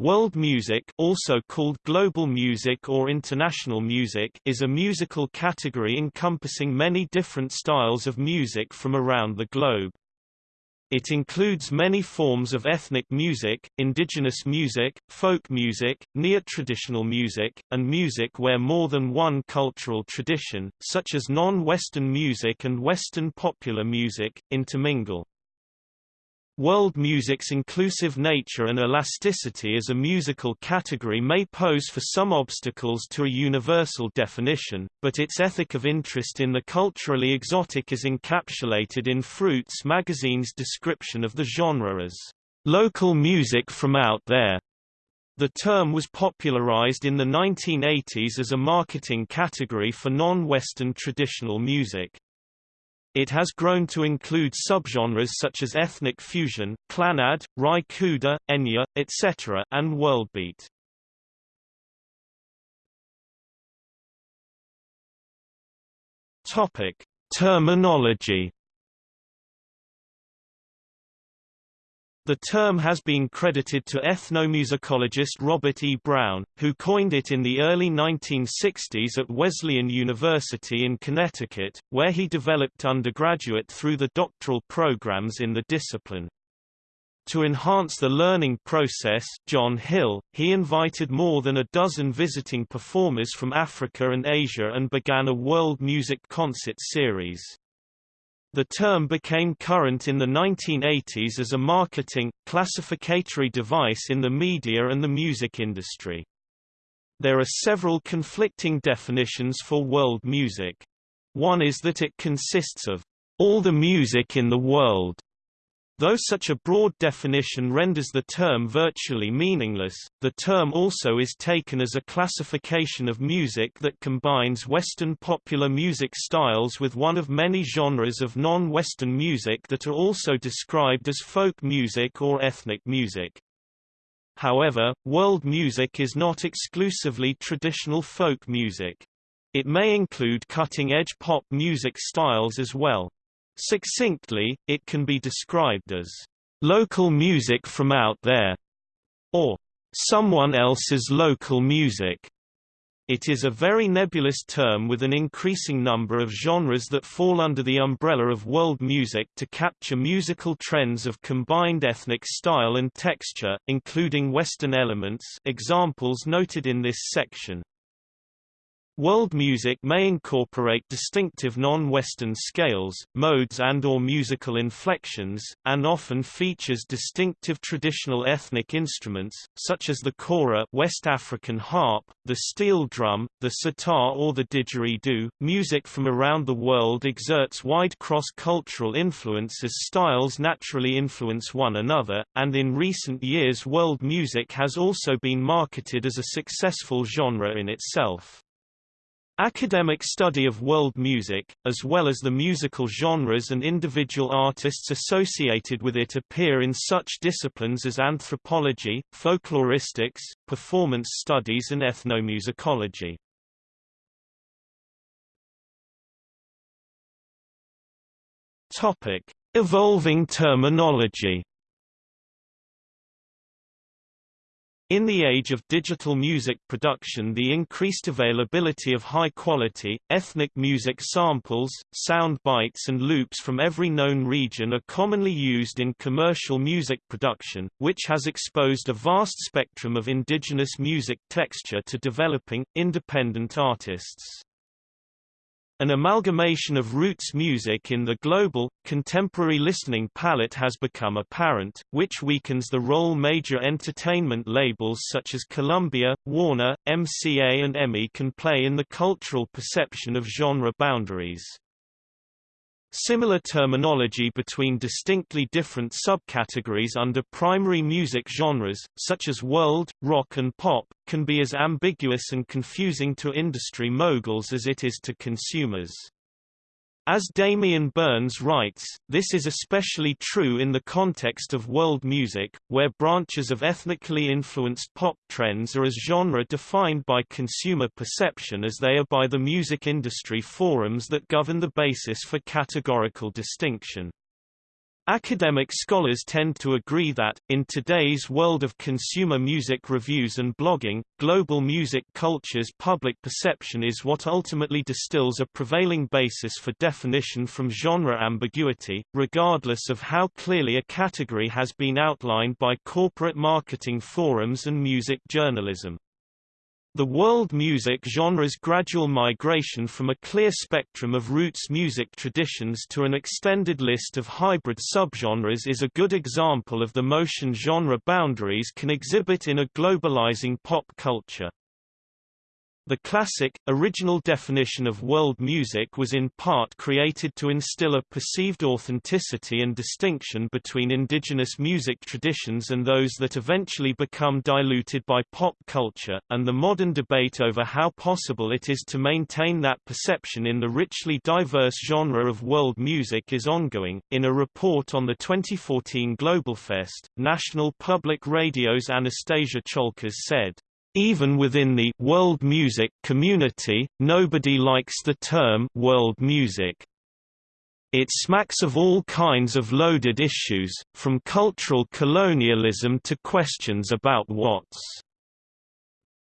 World music also called global music or international music is a musical category encompassing many different styles of music from around the globe. It includes many forms of ethnic music, indigenous music, folk music, neo-traditional music, and music where more than one cultural tradition, such as non-Western music and Western popular music, intermingle. World music's inclusive nature and elasticity as a musical category may pose for some obstacles to a universal definition, but its ethic of interest in the culturally exotic is encapsulated in fRoots magazine's description of the genre as local music from out there. The term was popularized in the 1980s as a marketing category for non-Western traditional music. It has grown to include subgenres such as ethnic fusion, clannad, Ry Cooder, Enya, etc., and worldbeat. Topic: Terminology The term has been credited to ethnomusicologist Robert E. Brown, who coined it in the early 1960s at Wesleyan University in Connecticut, where he developed undergraduate through the doctoral programs in the discipline. To enhance the learning process John Hill, he invited more than a dozen visiting performers from Africa and Asia and began a world music concert series. The term became current in the 1980s as a marketing, classificatory device in the media and the music industry. There are several conflicting definitions for world music. One is that it consists of all the music in the world, Though such a broad definition renders the term virtually meaningless, the term also is taken as a classification of music that combines Western popular music styles with one of many genres of non-Western music that are also described as folk music or ethnic music. However, world music is not exclusively traditional folk music. It may include cutting-edge pop music styles as well. Succinctly, it can be described as local music from out there, or someone else's local music. It is a very nebulous term with an increasing number of genres that fall under the umbrella of world music to capture musical trends of combined ethnic style and texture, including Western elements examples noted in this section. World music may incorporate distinctive non-Western scales, modes and or musical inflections, and often features distinctive traditional ethnic instruments, such as the kora West African harp, the steel drum, the sitar or the didgeridoo. Music from around the world exerts wide cross-cultural influence as styles naturally influence one another, and in recent years world music has also been marketed as a successful genre in itself. Academic study of world music, as well as the musical genres and individual artists associated with it appear in such disciplines as anthropology, folkloristics, performance studies and ethnomusicology. Evolving terminology In the age of digital music production the increased availability of high-quality, ethnic music samples, sound bites and loops from every known region are commonly used in commercial music production, which has exposed a vast spectrum of indigenous music texture to developing, independent artists. An amalgamation of roots music in the global, contemporary listening palette has become apparent, which weakens the role major entertainment labels such as Columbia, Warner, MCA and EMI can play in the cultural perception of genre boundaries. Similar terminology between distinctly different subcategories under primary music genres, such as world, rock and pop, can be as ambiguous and confusing to industry moguls as it is to consumers. As Damian Burns writes, this is especially true in the context of world music, where branches of ethnically influenced pop trends are as genre defined by consumer perception as they are by the music industry forums that govern the basis for categorical distinction. Academic scholars tend to agree that, in today's world of consumer music reviews and blogging, global music culture's public perception is what ultimately distills a prevailing basis for definition from genre ambiguity, regardless of how clearly a category has been outlined by corporate marketing forums and music journalism. The world music genre's gradual migration from a clear spectrum of roots music traditions to an extended list of hybrid subgenres is a good example of the motion genre boundaries can exhibit in a globalizing pop culture. The classic, original definition of world music was in part created to instill a perceived authenticity and distinction between indigenous music traditions and those that eventually become diluted by pop culture, and the modern debate over how possible it is to maintain that perception in the richly diverse genre of world music is ongoing. In a report on the 2014 Globalfest, National Public Radio's Anastasia Tsioulcas said, even within the world music community, nobody likes the term world music. It smacks of all kinds of loaded issues, from cultural colonialism to questions about what's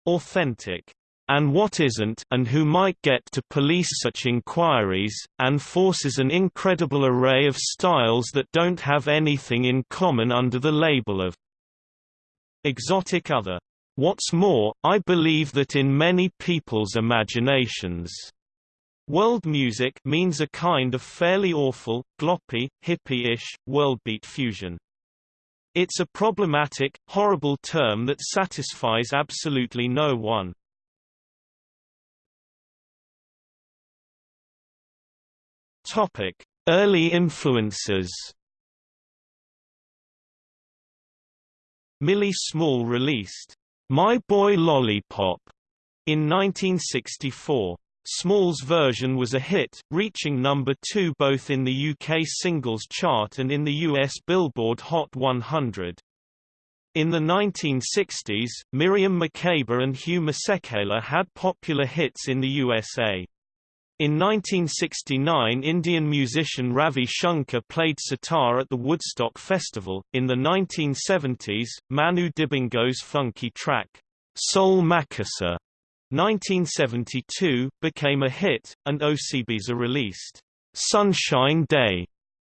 authentic and what isn't and who might get to police such inquiries, and forces an incredible array of styles that don't have anything in common under the label of exotic other. What's more, I believe that in many people's imaginations, world music means a kind of fairly awful, gloppy, hippie-ish, worldbeat fusion. It's a problematic, horrible term that satisfies absolutely no one. Topic: Early influences. Millie Small released my Boy Lollipop in 1964. Small's version was a hit, reaching number two both in the UK singles chart and in the US Billboard Hot 100. In the 1960s, Miriam Makeba and Hugh Masekela had popular hits in the USA. In 1969 Indian musician Ravi Shankar played sitar at the Woodstock Festival. In the 1970s, Manu Dibango's funky track, Soul Makossa, 1972, became a hit, and Osibisa released, Sunshine Day,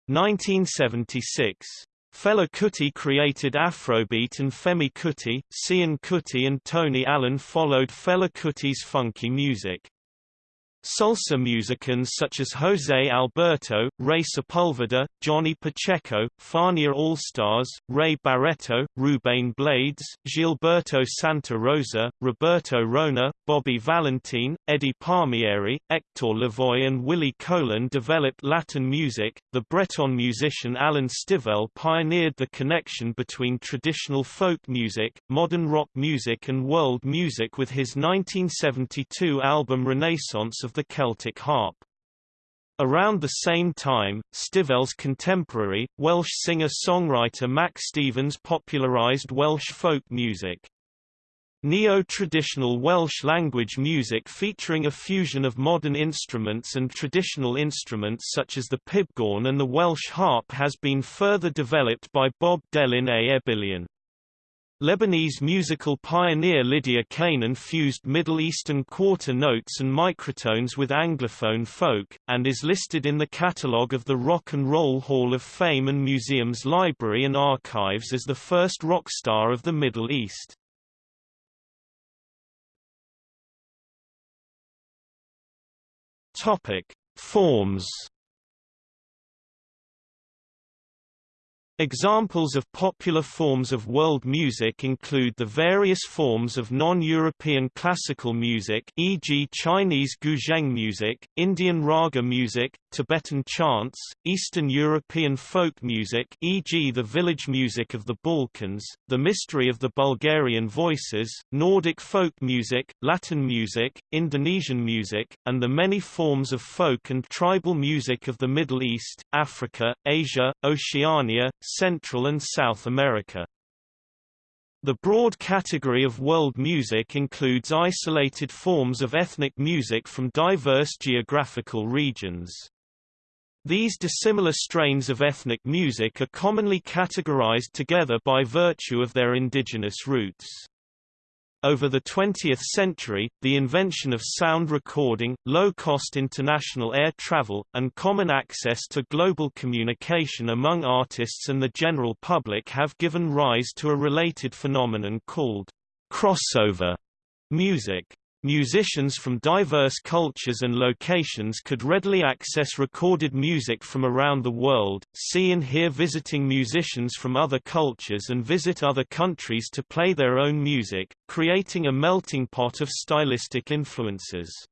1976. Fela Kuti created Afrobeat and Femi Kuti, Seun Kuti and Tony Allen followed Fela Kuti's funky music. Salsa musicians such as Jose Alberto, Ray Sepulveda, Johnny Pacheco, Fania All-Stars, Ray Barretto, Ruben Blades, Gilberto Santa Rosa, Roberto Roena, Bobby Valentin, Eddie Palmieri, Hector Lavoe and Willie Colon developed Latin music. The Breton musician Alan Stivell pioneered the connection between traditional folk music, modern rock music and world music with his 1972 album Renaissance of the Celtic harp. Around the same time, Stivell's contemporary, Welsh singer-songwriter Meic Stevens popularised Welsh folk music. Neo-traditional Welsh language music featuring a fusion of modern instruments and traditional instruments such as the pibgorn and the Welsh harp has been further developed by Bob Delyn a'r Ebillion. Lebanese musical pioneer Lydia Canaan fused Middle Eastern quarter notes and microtones with Anglophone folk, and is listed in the catalogue of the Rock and Roll Hall of Fame and Museum's Library and Archives as the first rock star of the Middle East. Topic: Forms Examples of popular forms of world music include the various forms of non-European classical music e.g. Chinese guzheng music, Indian raga music, Tibetan chants, Eastern European folk music e.g. the village music of the Balkans, the mystery of the Bulgarian voices, Nordic folk music, Latin music, Indonesian music, and the many forms of folk and tribal music of the Middle East, Africa, Asia, Oceania, Central and South America. The broad category of world music includes isolated forms of ethnic music from diverse geographical regions. These dissimilar strains of ethnic music are commonly categorized together by virtue of their indigenous roots. Over the 20th century, the invention of sound recording, low-cost international air travel, and common access to global communication among artists and the general public have given rise to a related phenomenon called crossover music. Musicians from diverse cultures and locations could readily access recorded music from around the world, see and hear visiting musicians from other cultures and visit other countries to play their own music, creating a melting pot of stylistic influences.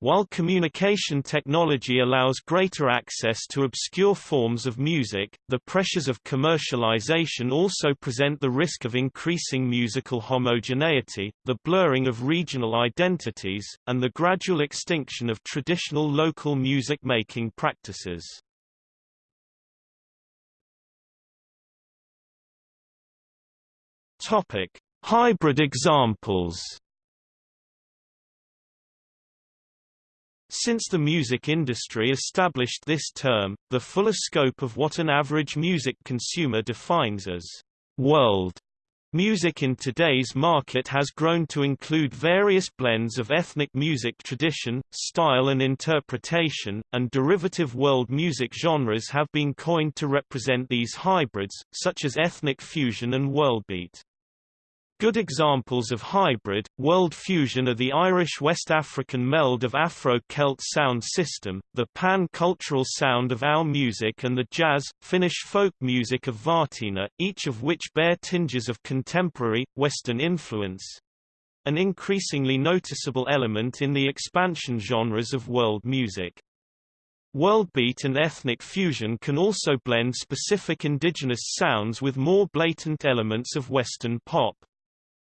While communication technology allows greater access to obscure forms of music, the pressures of commercialization also present the risk of increasing musical homogeneity, the blurring of regional identities, and the gradual extinction of traditional local music-making practices. Hybrid examples Since the music industry established this term, the fuller scope of what an average music consumer defines as world music in today's market has grown to include various blends of ethnic music tradition, style and interpretation, and derivative world music genres have been coined to represent these hybrids, such as ethnic fusion and worldbeat. Good examples of hybrid, world fusion are the Irish West African meld of Afro-Celt sound system, the pan-cultural sound of OW music and the jazz, Finnish folk music of Vartina, each of which bear tinges of contemporary, Western influence—an increasingly noticeable element in the expansion genres of world music. Worldbeat and ethnic fusion can also blend specific indigenous sounds with more blatant elements of Western pop.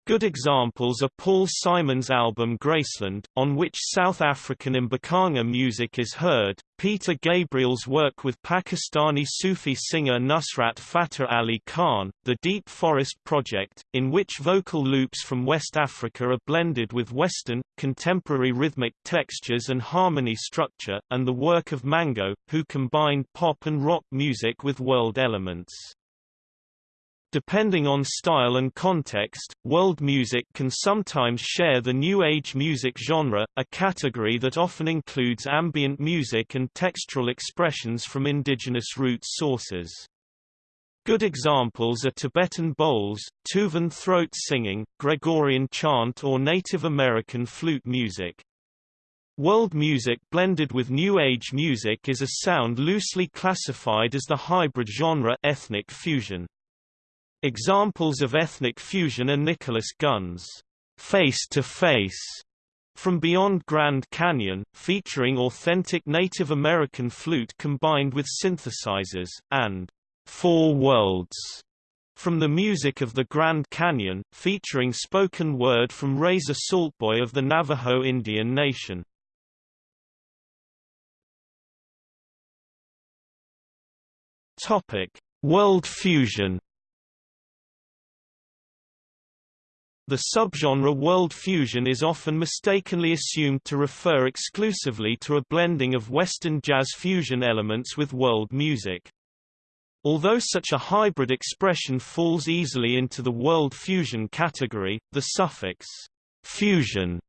Good examples are Paul Simon's album Graceland, on which South African Mbaqanga music is heard, Peter Gabriel's work with Pakistani Sufi singer Nusrat Fateh Ali Khan, the Deep Forest Project, in which vocal loops from West Africa are blended with Western, contemporary rhythmic textures and harmony structure, and the work of Mango, who combined pop and rock music with world elements. Depending on style and context, world music can sometimes share the New Age music genre, a category that often includes ambient music and textural expressions from indigenous root sources. Good examples are Tibetan bowls, Tuvan throat singing, Gregorian chant or Native American flute music. World music blended with New Age music is a sound loosely classified as the hybrid genre ethnic fusion. Examples of ethnic fusion are Nicholas Gunn's Face to Face from Beyond Grand Canyon, featuring authentic Native American flute combined with synthesizers, and Four Worlds from the music of the Grand Canyon, featuring spoken word from Razor Saltboy of the Navajo Indian Nation. Topic: World fusion The subgenre world fusion is often mistakenly assumed to refer exclusively to a blending of Western jazz fusion elements with world music. Although such a hybrid expression falls easily into the world fusion category, the suffix fusion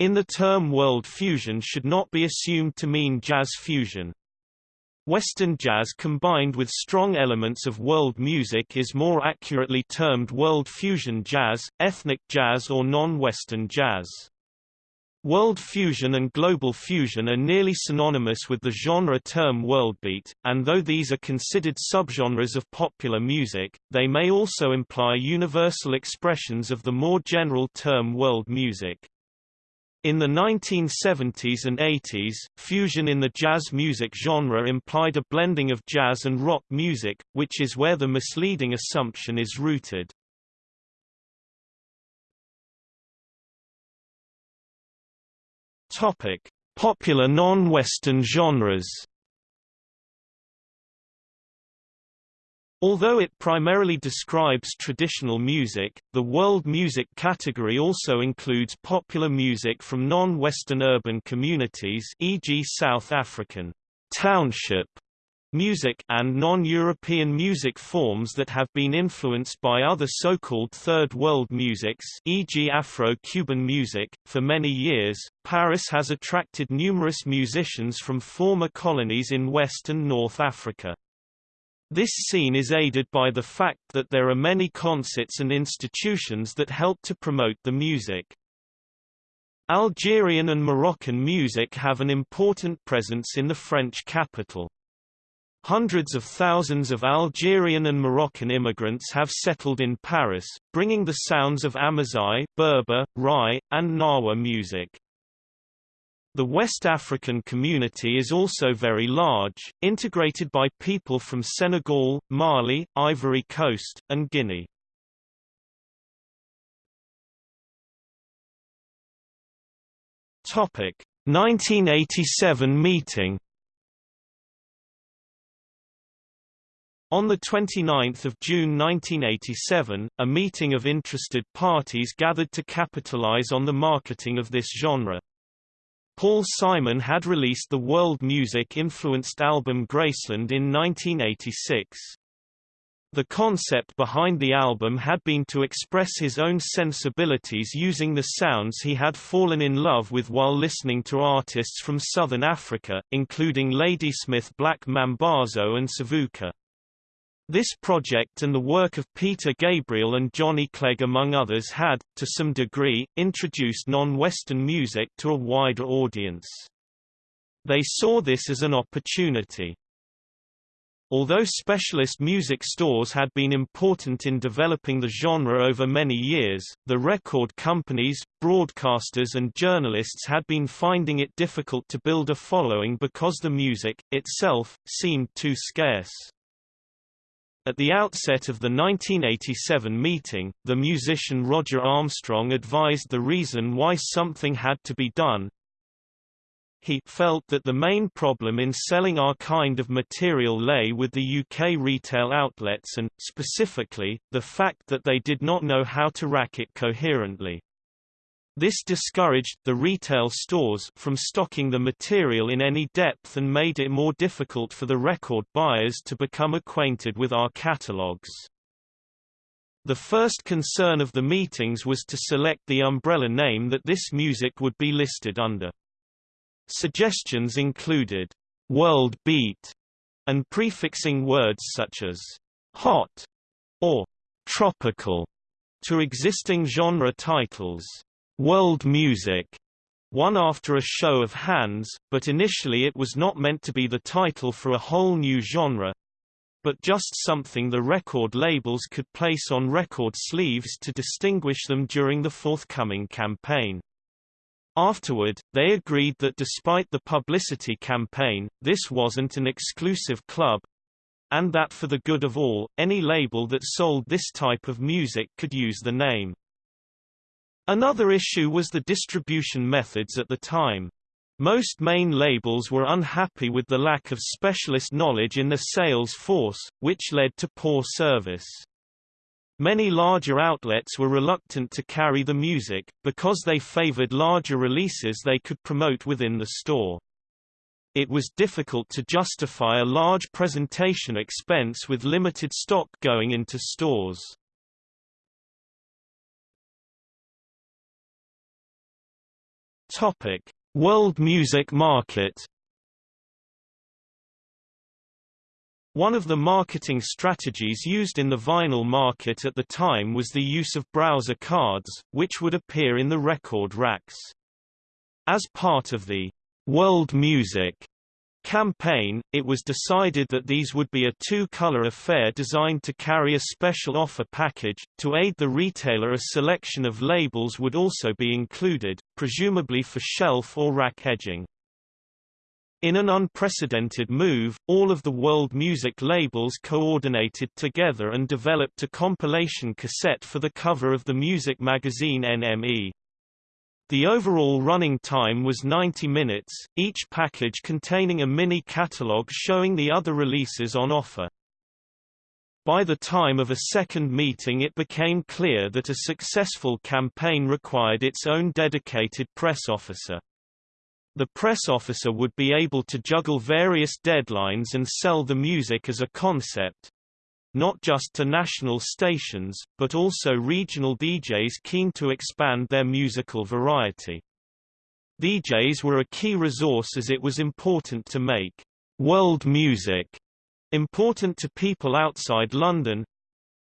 in the term world fusion should not be assumed to mean jazz fusion. Western jazz combined with strong elements of world music is more accurately termed world fusion jazz, ethnic jazz or non-Western jazz. World fusion and global fusion are nearly synonymous with the genre term worldbeat, and though these are considered subgenres of popular music, they may also imply universal expressions of the more general term world music. In the 1970s and 80s, fusion in the jazz music genre implied a blending of jazz and rock music, which is where the misleading assumption is rooted. Topic: Popular non-Western genres. Although it primarily describes traditional music, the world music category also includes popular music from non-Western urban communities e.g. South African township music and non-European music forms that have been influenced by other so-called Third World musics e.g. Afro-Cuban music. For many years, Paris has attracted numerous musicians from former colonies in West and North Africa. This scene is aided by the fact that there are many concerts and institutions that help to promote the music. Algerian and Moroccan music have an important presence in the French capital. Hundreds of thousands of Algerian and Moroccan immigrants have settled in Paris, bringing the sounds of Amazigh, Berber, Rai, and Gnawa music. The West African community is also very large, integrated by people from Senegal, Mali, Ivory Coast, and Guinea. Topic: 1987 meeting On 29 June 1987, a meeting of interested parties gathered to capitalize on the marketing of this genre. Paul Simon had released the world music-influenced album Graceland in 1986. The concept behind the album had been to express his own sensibilities using the sounds he had fallen in love with while listening to artists from southern Africa, including Ladysmith Black Mambazo and Savuka. This project and the work of Peter Gabriel and Johnny Clegg among others had, to some degree, introduced non-Western music to a wider audience. They saw this as an opportunity. Although specialist music stores had been important in developing the genre over many years, the record companies, broadcasters and journalists had been finding it difficult to build a following because the music, itself, seemed too scarce. At the outset of the 1987 meeting, the musician Roger Armstrong advised the reason why something had to be done. He felt that the main problem in selling our kind of material lay with the UK retail outlets and, specifically, the fact that they did not know how to rack it coherently. This discouraged the retail stores from stocking the material in any depth and made it more difficult for the record buyers to become acquainted with our catalogs. The first concern of the meetings was to select the umbrella name that this music would be listed under. Suggestions included world beat and prefixing words such as hot or tropical to existing genre titles. World Music won after a show of hands, but initially it was not meant to be the title for a whole new genre, but just something the record labels could place on record sleeves to distinguish them during the forthcoming campaign. Afterward, they agreed that despite the publicity campaign, this wasn't an exclusive club, and that for the good of all, any label that sold this type of music could use the name. Another issue was the distribution methods at the time. Most main labels were unhappy with the lack of specialist knowledge in the sales force, which led to poor service. Many larger outlets were reluctant to carry the music, because they favored larger releases they could promote within the store. It was difficult to justify a large presentation expense with limited stock going into stores. Topic: World music market. One of the marketing strategies used in the vinyl market at the time was the use of browser cards, which would appear in the record racks. As part of the world music campaign, it was decided that these would be a two-color affair designed to carry a special offer package. To aid the retailer a selection of labels would also be included, presumably for shelf or rack edging. In an unprecedented move, all of the world music labels coordinated together and developed a compilation cassette for the cover of the music magazine NME. The overall running time was 90 minutes, each package containing a mini catalog showing the other releases on offer. By the time of a second meeting it became clear that a successful campaign required its own dedicated press officer. The press officer would be able to juggle various deadlines and sell the music as a concept, not just to national stations, but also regional DJs keen to expand their musical variety. DJs were a key resource as it was important to make world music important to people outside London.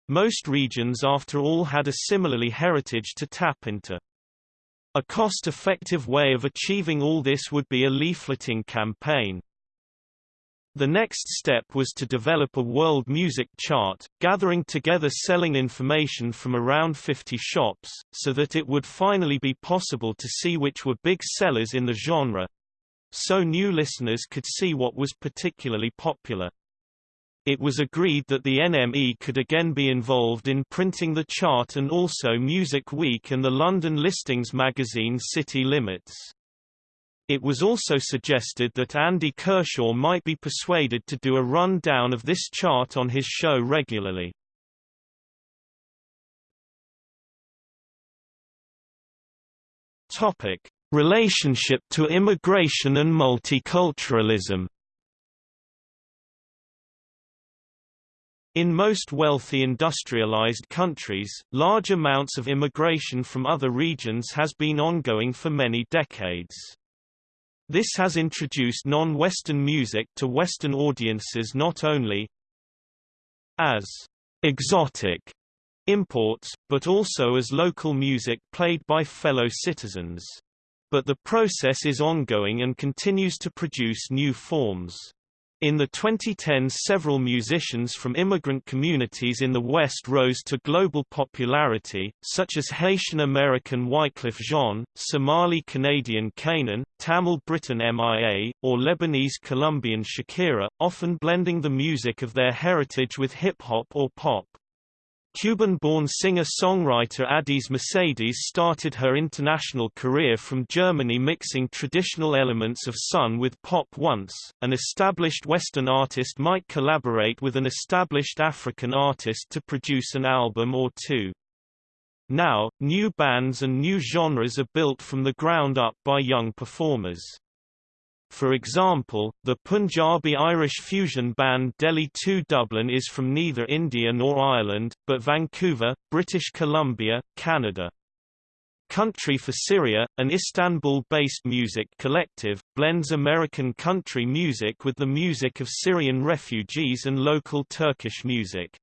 Most regions after all had a similarly heritage to tap into. A cost-effective way of achieving all this would be a leafleting campaign. The next step was to develop a world music chart, gathering together selling information from around 50 shops, so that it would finally be possible to see which were big sellers in the genre. So new listeners could see what was particularly popular. It was agreed that the NME could again be involved in printing the chart and also Music Week and the London listings magazine City Limits. It was also suggested that Andy Kershaw might be persuaded to do a run-down of this chart on his show regularly. Topic: Relationship to immigration and multiculturalism. In most wealthy industrialized countries, large amounts of immigration from other regions has been ongoing for many decades. This has introduced non-Western music to Western audiences not only as exotic imports, but also as local music played by fellow citizens. But the process is ongoing and continues to produce new forms. In the 2010s several musicians from immigrant communities in the West rose to global popularity, such as Haitian-American Wyclef Jean, Somali-Canadian K'naan, Tamil-Briton MIA, or Lebanese-Colombian Shakira, often blending the music of their heritage with hip-hop or pop. Cuban-born singer-songwriter Addys Mercedes started her international career from Germany mixing traditional elements of Sun with pop once. An established Western artist might collaborate with an established African artist to produce an album or two. Now, new bands and new genres are built from the ground up by young performers. For example, the Punjabi-Irish fusion band Delhi 2 Dublin is from neither India nor Ireland, but Vancouver, British Columbia, Canada. Country for Syria, an Istanbul-based music collective, blends American country music with the music of Syrian refugees and local Turkish music.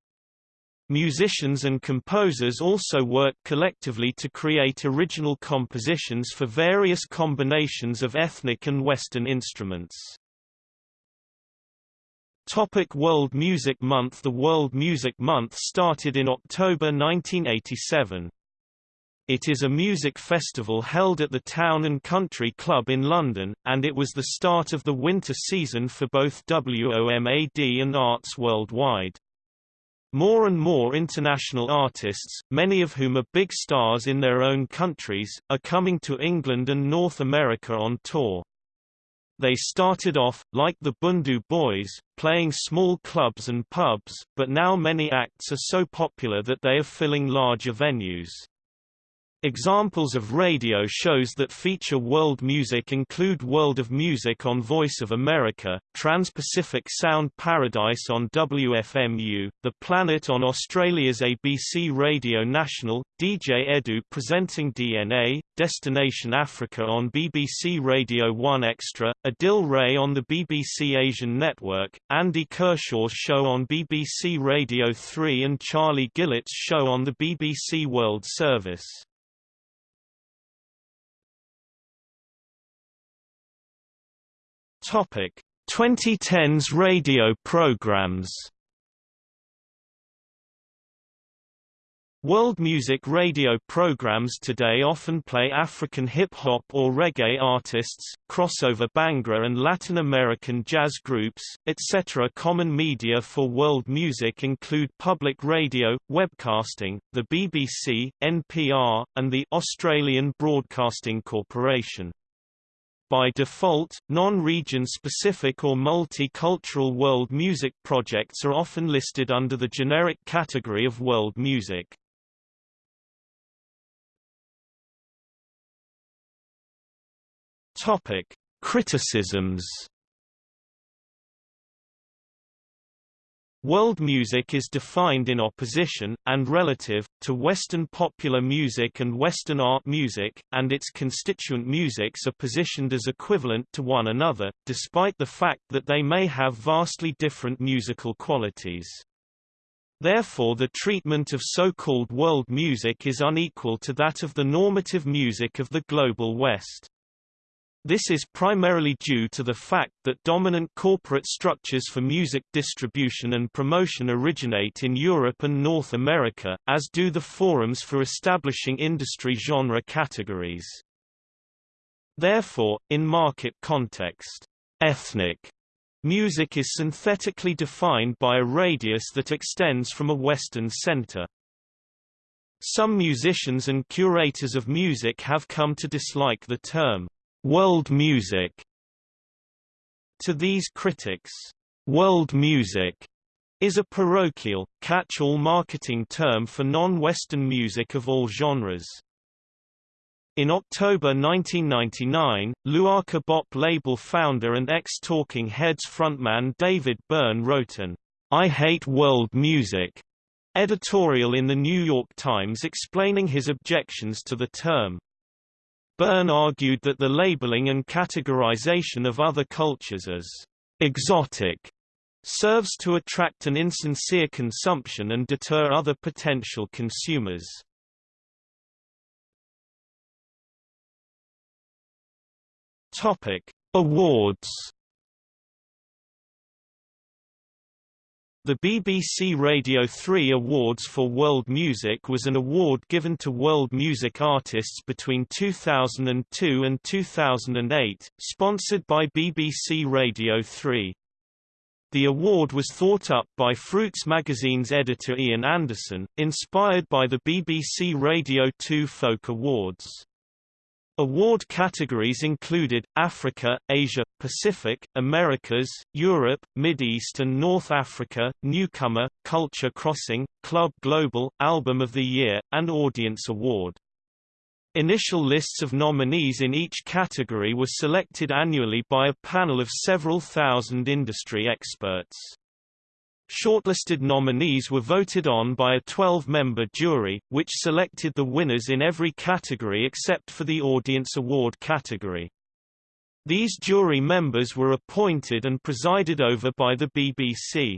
Musicians and composers also work collectively to create original compositions for various combinations of ethnic and Western instruments. Topic World Music Month The World Music Month started in October 1987. It is a music festival held at the Town and Country Club in London, and it was the start of the winter season for both WOMAD and arts worldwide. More and more international artists, many of whom are big stars in their own countries, are coming to England and North America on tour. They started off, like the Bhundu Boys, playing small clubs and pubs, but now many acts are so popular that they are filling larger venues. Examples of radio shows that feature world music include World of Music on Voice of America, Trans-Pacific Sound Paradise on WFMU, The Planet on Australia's ABC Radio National, DJ Edu presenting DNA, Destination Africa on BBC Radio 1 Extra, Adil Ray on the BBC Asian Network, Andy Kershaw's show on BBC Radio 3 and Charlie Gillett's show on the BBC World Service. Topic: 2010s radio programs. World music radio programs today often play African hip-hop or reggae artists, crossover Bhangra and Latin American jazz groups, etc. Common media for world music include public radio, webcasting, the BBC, NPR, and the Australian Broadcasting Corporation. By default, non-region specific or multicultural world music projects are often listed under the generic category of world music. Topic: Criticisms World music is defined in opposition, and relative, to Western popular music and Western art music, and its constituent musics are positioned as equivalent to one another, despite the fact that they may have vastly different musical qualities. Therefore the treatment of so-called world music is unequal to that of the normative music of the Global West. This is primarily due to the fact that dominant corporate structures for music distribution and promotion originate in Europe and North America, as do the forums for establishing industry genre categories. Therefore, in market context, ethnic music is synthetically defined by a radius that extends from a Western center. Some musicians and curators of music have come to dislike the term world music. To these critics, world music is a parochial, catch-all marketing term for non-Western music of all genres. In October 1999, Luaka Bop label founder and ex-Talking Heads frontman David Byrne wrote an I Hate World Music editorial in the New York Times explaining his objections to the term. Byrne argued that the labeling and categorization of other cultures as exotic serves to attract an insincere consumption and deter other potential consumers. Topic: Awards The BBC Radio 3 Awards for World Music was an award given to world music artists between 2002 and 2008, sponsored by BBC Radio 3. The award was thought up by fRoots magazine's editor Ian Anderson, inspired by the BBC Radio 2 Folk Awards. Award categories included, Africa, Asia, Pacific, Americas, Europe, Mid-East and North Africa, Newcomer, Culture Crossing, Club Global, Album of the Year, and Audience Award. Initial lists of nominees in each category were selected annually by a panel of several thousand industry experts. Shortlisted nominees were voted on by a 12-member jury, which selected the winners in every category except for the Audience Award category. These jury members were appointed and presided over by the BBC.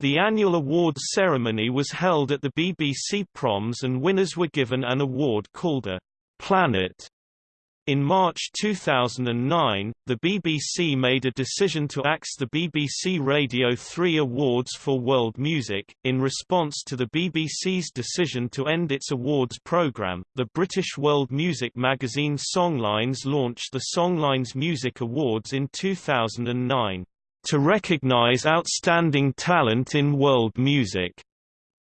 The annual awards ceremony was held at the BBC Proms and winners were given an award called a Planet in March 2009, the BBC made a decision to axe the BBC Radio 3 Awards for World Music. In response to the BBC's decision to end its awards programme, the British world music magazine Songlines launched the Songlines Music Awards in 2009 to recognise outstanding talent in world music.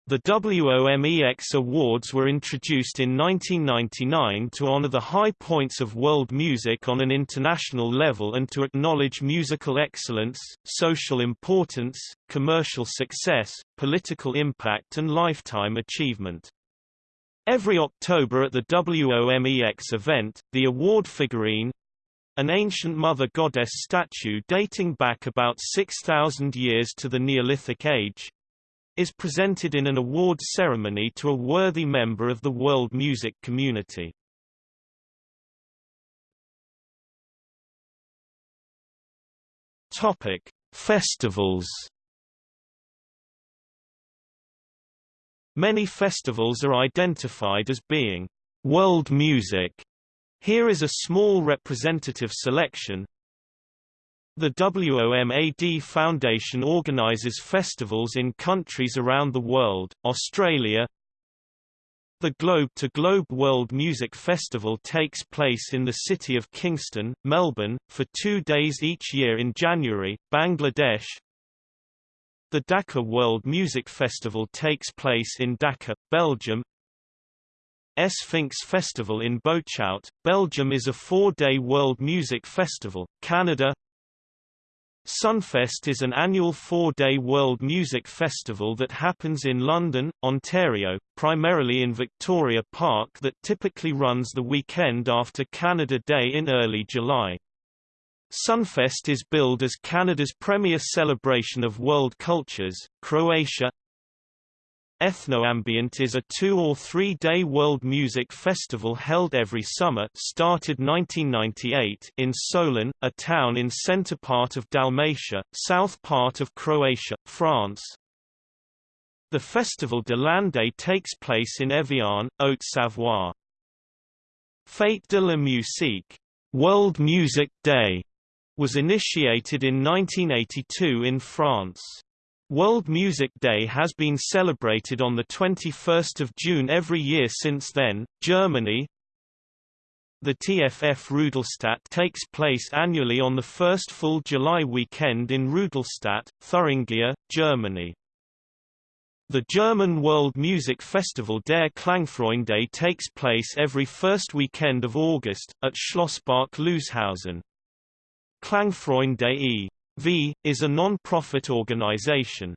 The WOMEX Awards were introduced in 1999 to honor the high points of world music on an international level and to acknowledge musical excellence, social importance, commercial success, political impact and lifetime achievement. Every October at the WOMEX event, the award figurine, an ancient mother goddess statue dating back about 6,000 years to the Neolithic age, is presented in an award ceremony to a worthy member of the world music community. Topic: Festivals. Many festivals are identified as being world music. Here is a small representative selection, the WOMAD Foundation organizes festivals in countries around the world, Australia, the Globe to Globe World Music Festival takes place in the city of Kingston, Melbourne, for two days each year in January, Bangladesh. The Dhaka World Music Festival takes place in Dhaka, Belgium. Sphinx Festival in Boechout, Belgium is a four-day world music festival. Canada Sunfest is an annual four-day world music festival that happens in London, Ontario, primarily in Victoria Park that typically runs the weekend after Canada Day in early July. Sunfest is billed as Canada's premier celebration of world cultures, Croatia. Ethnoambient is a two- or three-day world music festival held every summer started 1998 in Solin, a town in center part of Dalmatia, south part of Croatia, France. The Festival de l'Année takes place in Evian, Haute-Savoie. Fête de la musique World Music Day was initiated in 1982 in France. World Music Day has been celebrated on 21 June every year since then. Germany The TFF Rudolstadt takes place annually on the first full July weekend in Rudolstadt, Thuringia, Germany. The German World Music Festival Der Klangfreunde takes place every first weekend of August, at Schlosspark Loshausen. Klangfreunde e.V., is a non-profit organization.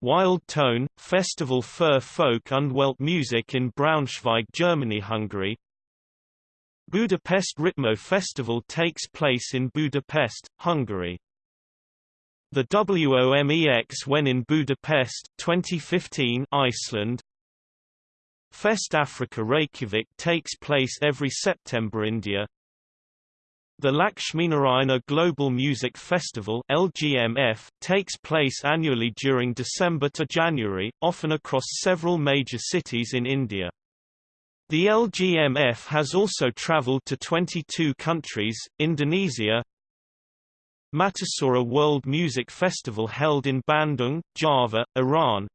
Wild Tone, Festival für Folk und Weltmusik in Braunschweig Germany Hungary Budapest Ritmo Festival takes place in Budapest, Hungary. The WOMEX when in Budapest 2015 Iceland Fest Africa Reykjavik takes place every September India the Lakshminarayana Global Music Festival LGMF, takes place annually during December to January, often across several major cities in India. The LGMF has also traveled to 22 countries, Indonesia, Matasura World Music Festival held in Bandung, Java, Iran,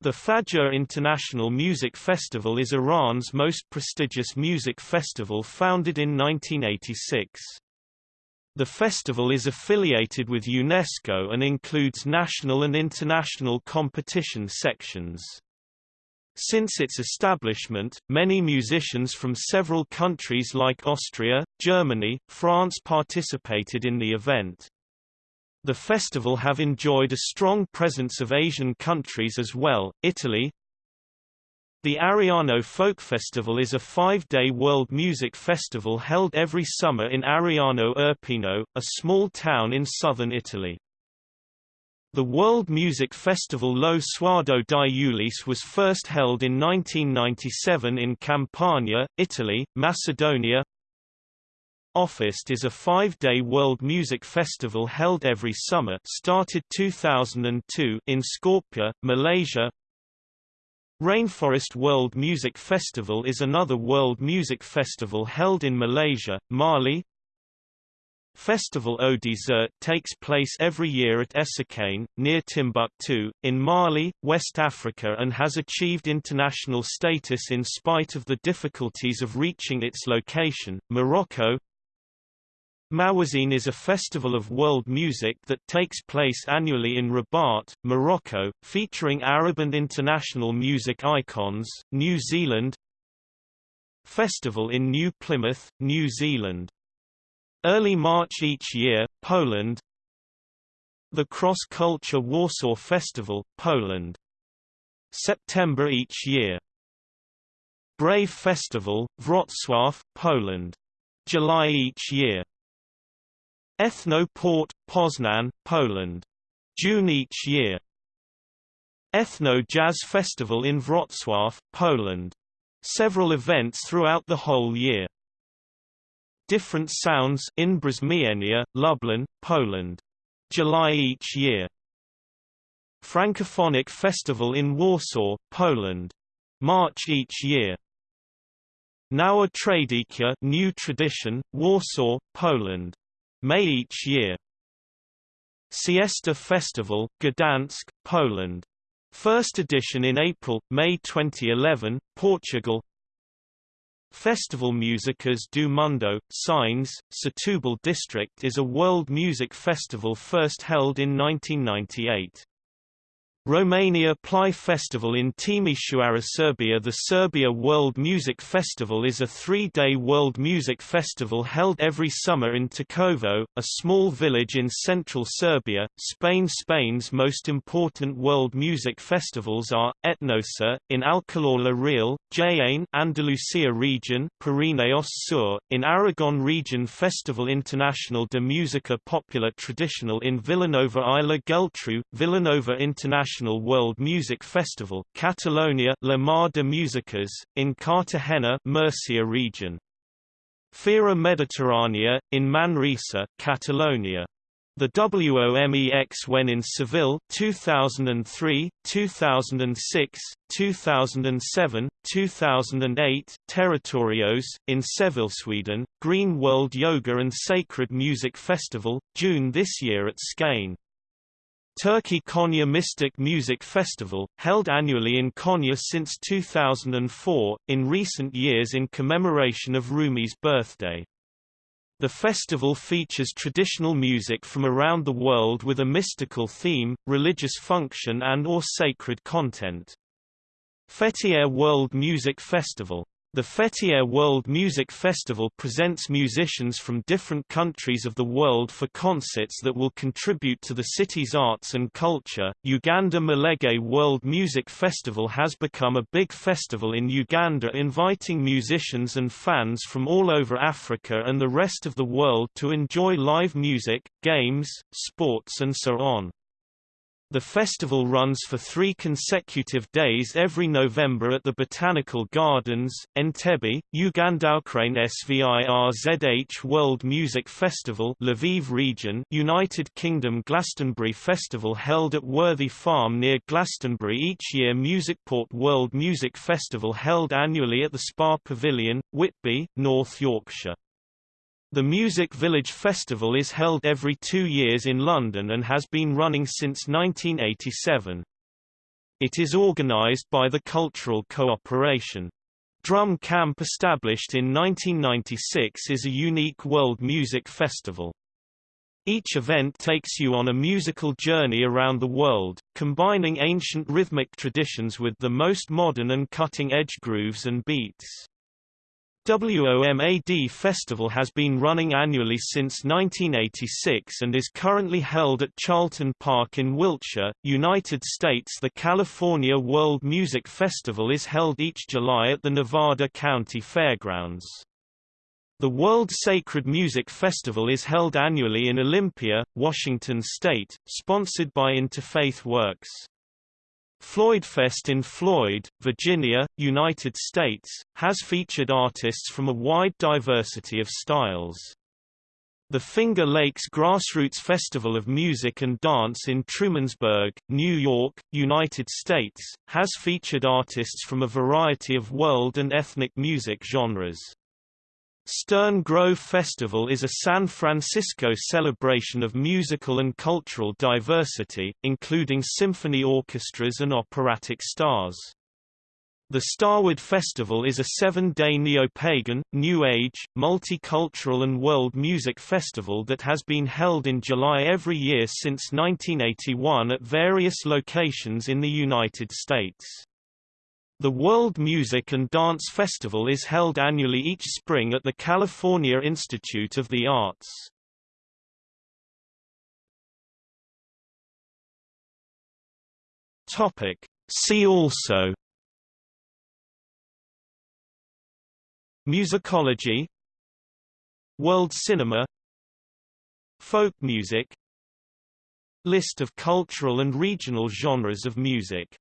the Fajr International Music Festival is Iran's most prestigious music festival founded in 1986. The festival is affiliated with UNESCO and includes national and international competition sections. Since its establishment, many musicians from several countries like Austria, Germany, France participated in the event. The festival have enjoyed a strong presence of Asian countries as well, Italy, the Ariano Folk Festival is a five-day world music festival held every summer in Ariano Irpino, a small town in southern Italy. The World Music Festival Lo Sguardo di Ulisse was first held in 1997 in Campania, Italy, Macedonia, Offest is a five-day world music festival held every summer started 2002 in Skopje, Malaysia. Rainforest World Music Festival is another world music festival held in Malaysia, Mali. Festival Au Desert takes place every year at Essakane, near Timbuktu, in Mali, West Africa and has achieved international status in spite of the difficulties of reaching its location. Morocco Mawazine is a festival of world music that takes place annually in Rabat, Morocco, featuring Arab and international music icons. New Zealand Festival in New Plymouth, New Zealand. Early March each year, Poland The Cross Culture Warsaw Festival, Poland. September each year. Brave Festival, Wrocław, Poland. July each year. Ethno Port, Poznan, Poland. June each year. Ethno Jazz Festival in Wrocław, Poland. Several events throughout the whole year. Different Sounds Inne Brzmienia, Lublin, Poland. July each year. Francophonic Festival in Warsaw, Poland. March each year. Nowa Tradycja New Tradition, Warsaw, Poland. May each year. Siesta Festival, Gdansk, Poland. First edition in April, May 2011, Portugal. Festival Musicas do Mundo, Sines, Setúbal District is a world music festival first held in 1998. Romania Plai Festival in Timișoara Serbia. The Serbia World Music Festival is a three-day world music festival held every summer in Takovo, a small village in central Serbia, Spain Spain's most important world music festivals are, Etnosur, in Alcalá la Real, Jaén Andalusia region Pirineos Sur, in Aragon region. Festival International de Música Popular Traditional in Vilanova i la Geltrú, Vilanova International International World Music Festival, Catalonia La Mar de Musicas, in Cartagena Murcia region. Fira Mediterránea, in Manresa, Catalonia. The WOMEX when in Seville 2003, 2006, 2007, 2008 Territorios, in Seville Sweden, Green World Yoga and Sacred Music Festival, June this year at Skane. Turkey Konya Mystic Music Festival, held annually in Konya since 2004, in recent years in commemoration of Rumi's birthday. The festival features traditional music from around the world with a mystical theme, religious function and or sacred content. Fethiye World Music Festival the Fethiye World Music Festival presents musicians from different countries of the world for concerts that will contribute to the city's arts and culture. Uganda Mulege World Music Festival has become a big festival in Uganda inviting musicians and fans from all over Africa and the rest of the world to enjoy live music, games, sports and so on. The festival runs for three consecutive days every November at the Botanical Gardens, Entebbe, Ugandaukraine SVIRZH World Music Festival Lviv region United Kingdom Glastonbury Festival held at Worthy Farm near Glastonbury each year Musicport World Music Festival held annually at the Spa Pavilion, Whitby, North Yorkshire. The Music Village Festival is held every two years in London and has been running since 1987. It is organised by the Cultural Cooperation. Drum Camp established in 1996 is a unique world music festival. Each event takes you on a musical journey around the world, combining ancient rhythmic traditions with the most modern and cutting-edge grooves and beats. WOMAD Festival has been running annually since 1986 and is currently held at Charlton Park in Wiltshire, United States. The California World Music Festival is held each July at the Nevada County Fairgrounds. The World Sacred Music Festival is held annually in Olympia, Washington state, sponsored by Interfaith Works. Floydfest in Floyd, Virginia, United States, has featured artists from a wide diversity of styles. The Finger Lakes Grassroots Festival of Music and Dance in Trumansburg, New York, United States, has featured artists from a variety of world and ethnic music genres. Stern Grove Festival is a San Francisco celebration of musical and cultural diversity, including symphony orchestras and operatic stars. The Starwood Festival is a seven-day neo-pagan, New Age, multicultural and world music festival that has been held in July every year since 1981 at various locations in the United States. The World Music and Dance Festival is held annually each spring at the California Institute of the Arts. Topic. See also. Musicology. World cinema. Folk music. List of cultural and regional genres of music